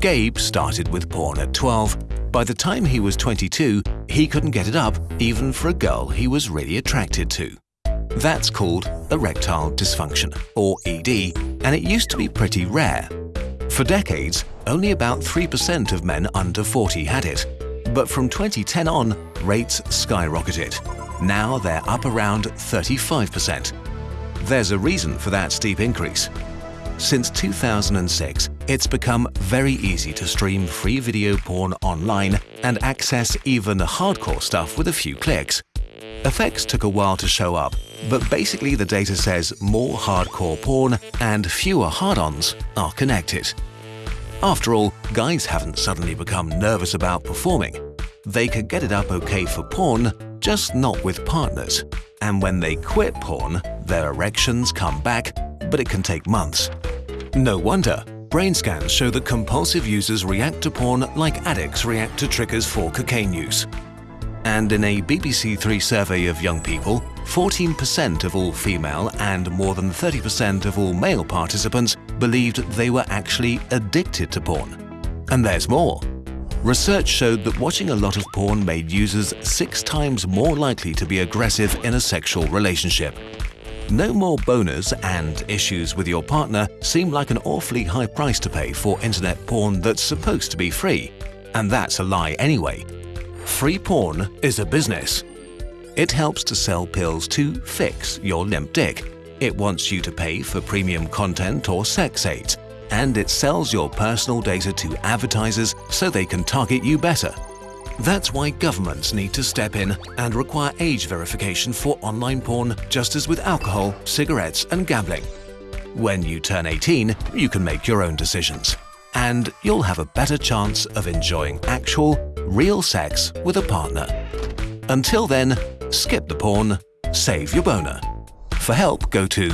Gabe started with porn at 12. By the time he was 22, he couldn't get it up even for a girl he was really attracted to. That's called erectile dysfunction, or ED, and it used to be pretty rare. For decades, only about 3% of men under 40 had it. But from 2010 on, rates skyrocketed. Now they're up around 35%. There's a reason for that steep increase. Since 2006, it's become very easy to stream free video porn online and access even hardcore stuff with a few clicks. Effects took a while to show up, but basically the data says more hardcore porn and fewer hard-ons are connected. After all, guys haven't suddenly become nervous about performing. They could get it up okay for porn, just not with partners. And when they quit porn, their erections come back, but it can take months. No wonder. Brain scans show that compulsive users react to porn like addicts react to triggers for cocaine use. And in a BBC Three survey of young people, 14% of all female and more than 30% of all male participants believed they were actually addicted to porn. And there's more. Research showed that watching a lot of porn made users six times more likely to be aggressive in a sexual relationship. No more boners and issues with your partner seem like an awfully high price to pay for internet porn that's supposed to be free. And that's a lie anyway. Free porn is a business. It helps to sell pills to fix your limp dick. It wants you to pay for premium content or sex aids. And it sells your personal data to advertisers so they can target you better. That's why governments need to step in and require age verification for online porn just as with alcohol, cigarettes and gambling. When you turn 18, you can make your own decisions. And you'll have a better chance of enjoying actual, real sex with a partner. Until then, skip the porn, save your boner. For help, go to